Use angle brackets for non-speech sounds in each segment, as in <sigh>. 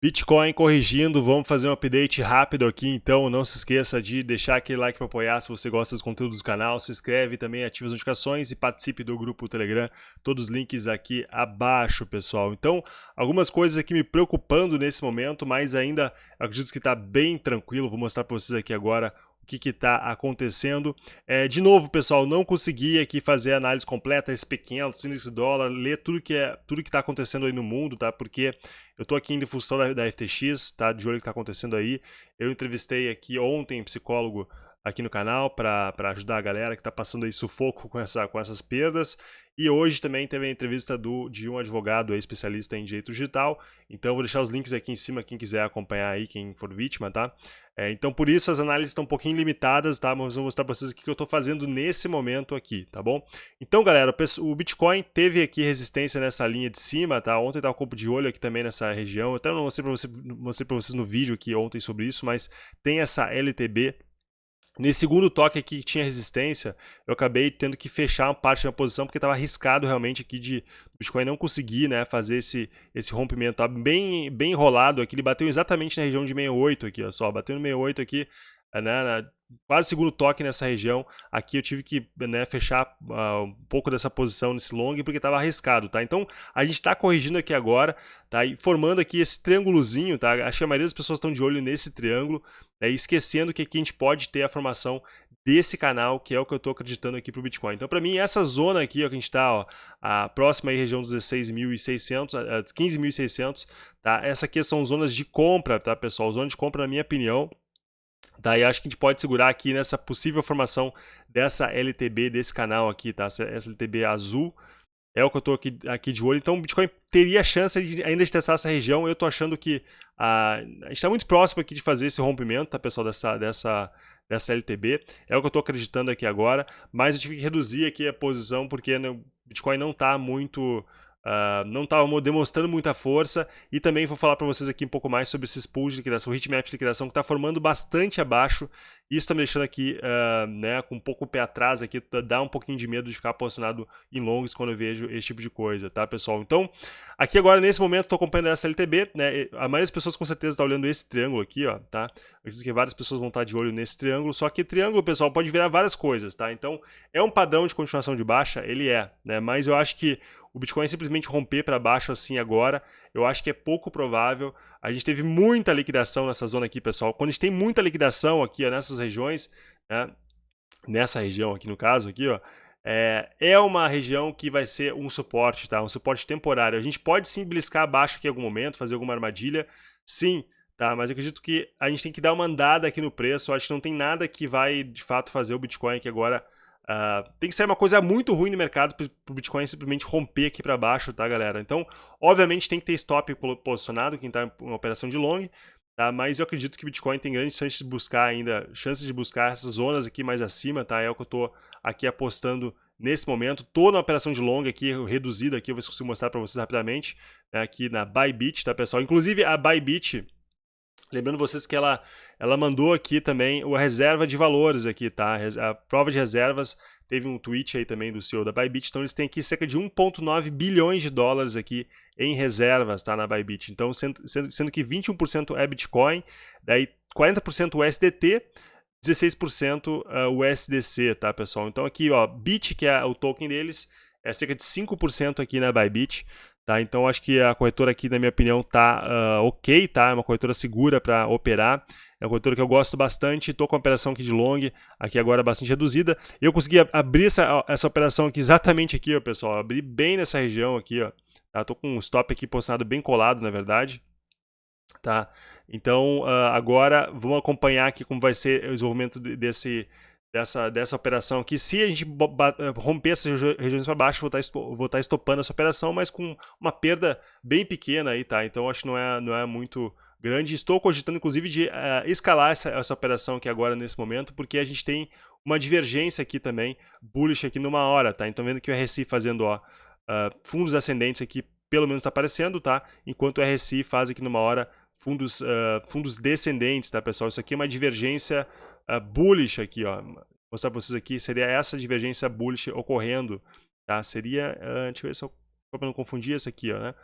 Bitcoin corrigindo, vamos fazer um update rápido aqui, então. Não se esqueça de deixar aquele like para apoiar se você gosta dos conteúdos do canal, se inscreve também, ative as notificações e participe do grupo Telegram, todos os links aqui abaixo, pessoal. Então, algumas coisas aqui me preocupando nesse momento, mas ainda acredito que está bem tranquilo, vou mostrar para vocês aqui agora que está acontecendo. É, de novo, pessoal, não consegui aqui fazer análise completa, SP500, índice dólar, ler tudo que é tudo que está acontecendo aí no mundo, tá? Porque eu estou aqui em função da, da FTX, tá? De olho que está acontecendo aí. Eu entrevistei aqui ontem psicólogo aqui no canal para ajudar a galera que está passando aí sufoco com, essa, com essas perdas. E hoje também teve a entrevista do, de um advogado especialista em direito digital. Então vou deixar os links aqui em cima, quem quiser acompanhar aí, quem for vítima, tá? É, então por isso as análises estão um pouquinho limitadas, tá? Mas vou mostrar para vocês o que eu estou fazendo nesse momento aqui, tá bom? Então galera, o Bitcoin teve aqui resistência nessa linha de cima, tá? Ontem estava com um de olho aqui também nessa região. Eu até não mostrei para você, mostrei vocês no vídeo aqui ontem sobre isso, mas tem essa LTB Nesse segundo toque aqui que tinha resistência, eu acabei tendo que fechar parte da posição porque estava arriscado realmente aqui de Bitcoin não conseguir né, fazer esse, esse rompimento. Tá bem, bem enrolado aqui, ele bateu exatamente na região de 68 aqui, ó só, bateu no 68 aqui, né, na, quase segundo toque nessa região. Aqui eu tive que né, fechar uh, um pouco dessa posição nesse long porque estava arriscado, tá? Então a gente está corrigindo aqui agora, tá? E formando aqui esse triângulozinho, tá? Acho que a maioria das pessoas estão de olho nesse triângulo, né? esquecendo que aqui a gente pode ter a formação desse canal, que é o que eu estou acreditando aqui para o Bitcoin. Então, para mim, essa zona aqui, ó, que a gente está, a próxima aí, região dos 16.600, 15.600, tá? Essa aqui são zonas de compra, tá, pessoal? Zona de compra, na minha opinião, Daí acho que a gente pode segurar aqui nessa possível formação dessa LTB desse canal aqui, tá? Essa LTB azul é o que eu estou aqui, aqui de olho. Então o Bitcoin teria chance de, ainda de testar essa região. Eu estou achando que a, a gente está muito próximo aqui de fazer esse rompimento, tá, pessoal, dessa, dessa, dessa LTB. É o que eu estou acreditando aqui agora. Mas eu tive que reduzir aqui a posição porque né, o Bitcoin não está muito Uh, não estava demonstrando muita força e também vou falar para vocês aqui um pouco mais sobre esses pools de liquidação, hitmap de liquidação que está formando bastante abaixo isso está me deixando aqui uh, né, com um pouco o pé atrás aqui, dá um pouquinho de medo de ficar posicionado em longs quando eu vejo esse tipo de coisa, tá pessoal? Então, aqui agora nesse momento estou acompanhando essa LTB, né, a maioria das pessoas com certeza está olhando esse triângulo aqui, ó, tá? Acredito que várias pessoas vão estar de olho nesse triângulo, só que triângulo, pessoal, pode virar várias coisas, tá? Então, é um padrão de continuação de baixa, ele é, né? Mas eu acho que o Bitcoin simplesmente romper para baixo assim agora, eu acho que é pouco provável. A gente teve muita liquidação nessa zona aqui, pessoal. Quando a gente tem muita liquidação aqui, ó, nessas regiões, né, nessa região aqui no caso, aqui, ó, é, é, uma região que vai ser um suporte, tá? Um suporte temporário. A gente pode sim bliscar abaixo aqui em algum momento, fazer alguma armadilha, sim, tá? Mas eu acredito que a gente tem que dar uma andada aqui no preço. Eu acho que não tem nada que vai, de fato, fazer o Bitcoin aqui agora Uh, tem que ser uma coisa muito ruim no mercado para o Bitcoin simplesmente romper aqui para baixo, tá, galera? Então, obviamente, tem que ter stop posicionado, quem está em operação de long, tá? Mas eu acredito que o Bitcoin tem grandes chances de buscar ainda, chances de buscar essas zonas aqui mais acima, tá? É o que eu estou aqui apostando nesse momento. Estou na operação de long aqui, reduzida aqui, eu vou consigo mostrar para vocês rapidamente, né, aqui na Bybit, tá, pessoal? Inclusive, a Bybit Lembrando vocês que ela, ela mandou aqui também a reserva de valores aqui, tá? A prova de reservas, teve um tweet aí também do CEO da Bybit, então eles têm aqui cerca de 1.9 bilhões de dólares aqui em reservas, tá? Na Bybit. Então, sendo, sendo que 21% é Bitcoin, daí 40% USDT, 16% USDC, tá, pessoal? Então aqui, ó, BIT, que é o token deles, é cerca de 5% aqui na Bybit, Tá? Então acho que a corretora aqui, na minha opinião, tá uh, ok, tá? É uma corretora segura para operar. É uma corretora que eu gosto bastante, estou com a operação aqui de long, aqui agora bastante reduzida. Eu consegui abrir essa, essa operação aqui exatamente aqui, ó, pessoal. Abri bem nessa região aqui, ó. Tá? Tô com um stop aqui posicionado bem colado, na verdade. Tá? Então, uh, agora vamos acompanhar aqui como vai ser o desenvolvimento desse, dessa, dessa operação aqui. Se a gente romper essas regiões para baixo, vou estar, tá vou estar tá estopando essa operação, mas com uma perda bem pequena aí, tá? Então acho que não é, não é muito grande. Estou cogitando, inclusive, de uh, escalar essa, essa operação aqui agora, nesse momento, porque a gente tem uma divergência aqui também, bullish aqui numa hora, tá? Então vendo que o RSI fazendo, ó, uh, fundos ascendentes aqui, pelo menos está aparecendo, tá? Enquanto o RSI faz aqui numa hora fundos, uh, fundos descendentes, tá, pessoal? Isso aqui é uma divergência uh, bullish aqui, ó. Vou mostrar para vocês aqui, seria essa divergência bullish ocorrendo, tá? Seria, uh, deixa eu ver se eu, não confundir essa aqui, ó, né?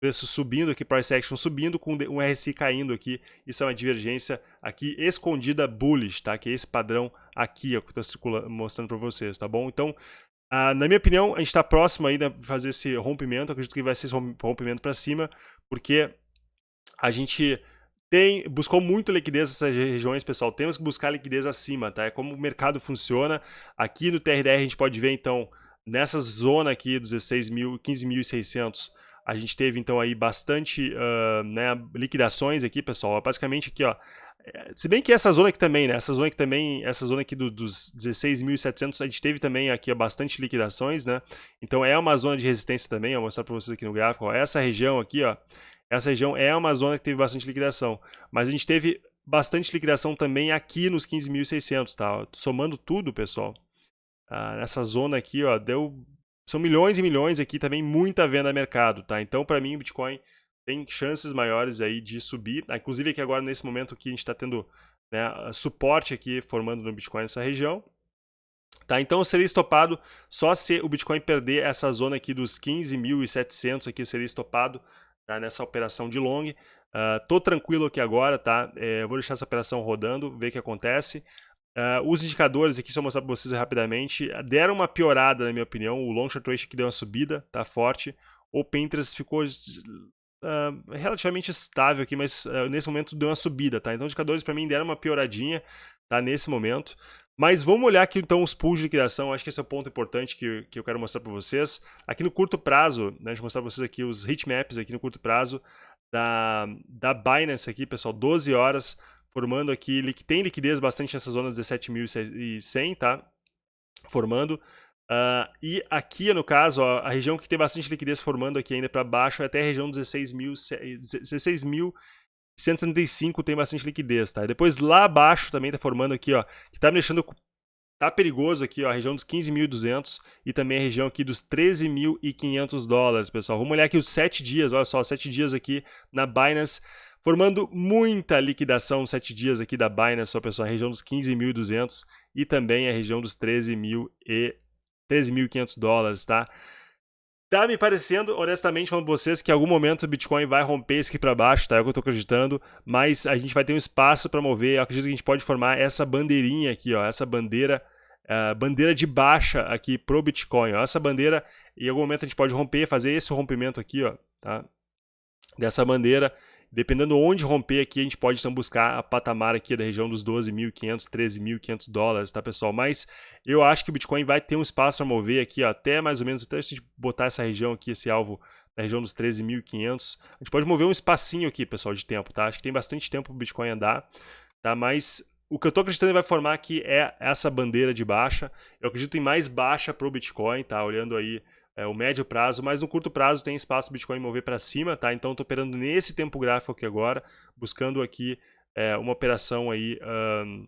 preço subindo aqui, price action subindo, com um RSI caindo aqui. Isso é uma divergência aqui escondida bullish, tá? Que é esse padrão aqui, ó, que eu estou mostrando para vocês, tá bom? Então, ah, na minha opinião, a gente está próximo aí de fazer esse rompimento. acredito que vai ser esse rompimento para cima, porque a gente tem, buscou muito liquidez nessas regiões, pessoal. Temos que buscar liquidez acima, tá? É como o mercado funciona. Aqui no TRDR a gente pode ver, então, nessa zona aqui dos 16 mil, 15.600, a gente teve então aí bastante uh, né, liquidações aqui, pessoal. Basicamente aqui, ó. É, se bem que essa zona aqui também, né? Essa zona aqui também, essa zona aqui do, dos 16.700, a gente teve também aqui ó, bastante liquidações, né? Então é uma zona de resistência também, eu vou mostrar para vocês aqui no gráfico. Ó, essa região aqui, ó, essa região é uma zona que teve bastante liquidação, mas a gente teve bastante liquidação também aqui nos 15.600, tá? Somando tudo, pessoal, ah, nessa zona aqui, ó, deu são milhões e milhões aqui também, muita venda no mercado, tá? Então, para mim, o Bitcoin tem chances maiores aí de subir. Ah, inclusive aqui agora, nesse momento que a gente está tendo né, suporte aqui formando no Bitcoin nessa região. Tá, então seria estopado só se o Bitcoin perder essa zona aqui dos 15.700 aqui seria estopado tá, nessa operação de long. Uh, tô tranquilo aqui agora, tá? É, vou deixar essa operação rodando, ver o que acontece. Uh, os indicadores aqui, só mostrar para vocês rapidamente, deram uma piorada, na minha opinião. O Long Short Ratio aqui deu uma subida, tá forte. O Pinterest ficou uh, relativamente estável aqui, mas nesse momento deu uma subida, tá? Então, os indicadores para mim deram uma pioradinha, tá? Nesse momento. Mas vamos olhar aqui então os pools de liquidação, acho que esse é o ponto importante que, que eu quero mostrar para vocês. Aqui no curto prazo, né, deixa eu mostrar para vocês aqui os heatmaps aqui no curto prazo da, da Binance aqui, pessoal, 12 horas formando aqui, tem liquidez bastante nessa zona 17.100, tá? Formando. Uh, e aqui, no caso, ó, a região que tem bastante liquidez formando aqui ainda para baixo é até a região 16.175 16 tem bastante liquidez, tá? E depois lá abaixo também tá formando aqui, ó, que tá me deixando tá perigoso aqui, ó, a região dos 15.200 e também a região aqui dos 13.500 dólares, pessoal. Vamos olhar aqui os 7 dias, olha só, 7 dias aqui na Binance formando muita liquidação 7 dias aqui da Binance, só pessoal, a região dos 15.200 e também a região dos 13.500 13 dólares, tá? Tá me parecendo, honestamente, falando pra vocês, que em algum momento o Bitcoin vai romper isso aqui para baixo, tá? É o que eu tô acreditando, mas a gente vai ter um espaço para mover. Eu acredito que a gente pode formar essa bandeirinha aqui, ó, essa bandeira, uh, bandeira de baixa aqui pro Bitcoin, ó. Essa bandeira, em algum momento a gente pode romper, fazer esse rompimento aqui, ó, tá? Dessa bandeira Dependendo onde romper aqui, a gente pode então buscar a patamar aqui da região dos 12.500, 13.500 dólares, tá pessoal? Mas eu acho que o Bitcoin vai ter um espaço para mover aqui ó, até mais ou menos, até se a gente botar essa região aqui, esse alvo na região dos 13.500, a gente pode mover um espacinho aqui, pessoal, de tempo, tá? Acho que tem bastante tempo para o Bitcoin andar, tá? Mas o que eu estou acreditando que vai formar aqui é essa bandeira de baixa. Eu acredito em mais baixa para o Bitcoin, tá? Olhando aí é, o médio prazo, mas no curto prazo tem espaço Bitcoin mover para cima, tá? Então estou operando nesse tempo gráfico aqui agora, buscando aqui é, uma operação aí, um,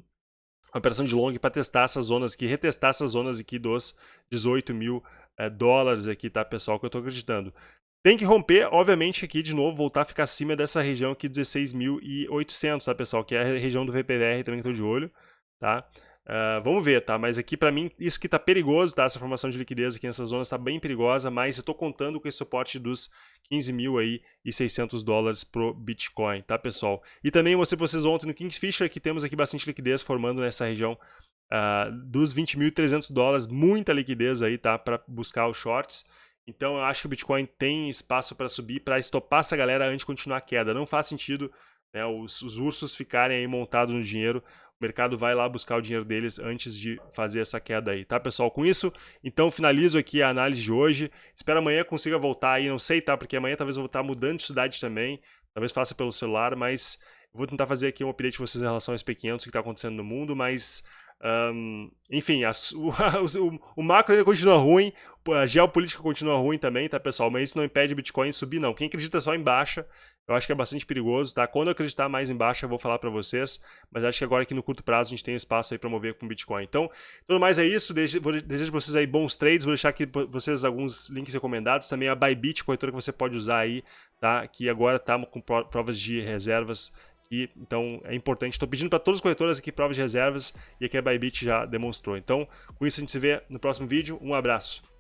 uma operação de long para testar essas zonas aqui, retestar essas zonas aqui dos 18 mil é, dólares aqui, tá, pessoal, que eu estou acreditando. Tem que romper, obviamente, aqui de novo, voltar a ficar acima dessa região aqui, 16.800, tá, pessoal? Que é a região do VPVR também que estou de olho, tá? Uh, vamos ver, tá? Mas aqui para mim isso que tá perigoso, tá? Essa formação de liquidez aqui nessa zona está bem perigosa, mas eu tô contando com esse suporte dos 15 mil aí e 600 dólares pro Bitcoin, tá pessoal? E também mostrei pra vocês ontem no Kingfisher que temos aqui bastante liquidez formando nessa região uh, dos 20.300 dólares, muita liquidez aí, tá? Para buscar os shorts. Então eu acho que o Bitcoin tem espaço para subir, para estopar essa galera antes de continuar a queda. Não faz sentido né, os, os ursos ficarem aí montados no dinheiro o mercado vai lá buscar o dinheiro deles antes de fazer essa queda aí, tá pessoal? Com isso, então finalizo aqui a análise de hoje. Espero amanhã consiga voltar aí, não sei, tá? Porque amanhã talvez eu vou estar mudando de cidade também, talvez faça pelo celular, mas vou tentar fazer aqui um update para vocês em relação aos pequenos, o que está acontecendo no mundo, mas um, enfim, as, <laughs> o, o, o, macro ainda continua ruim, a geopolítica continua ruim também, tá, pessoal? Mas isso não impede o Bitcoin subir, não. Quem acredita só em baixa, eu acho que é bastante perigoso, tá? Quando eu acreditar mais em baixa, eu vou falar para vocês, mas acho que agora aqui no curto prazo a gente tem espaço aí para mover com o Bitcoin. Então, tudo mais é isso. Desejo, para vocês aí bons trades. Vou deixar aqui para vocês alguns links recomendados. Também a Bybit, corretora que você pode usar aí, tá? Que agora tá com provas de reservas e, então é importante. Estou pedindo para todas as corretoras aqui provas de reservas e aqui a Bybit já demonstrou. Então, com isso a gente se vê no próximo vídeo. Um abraço.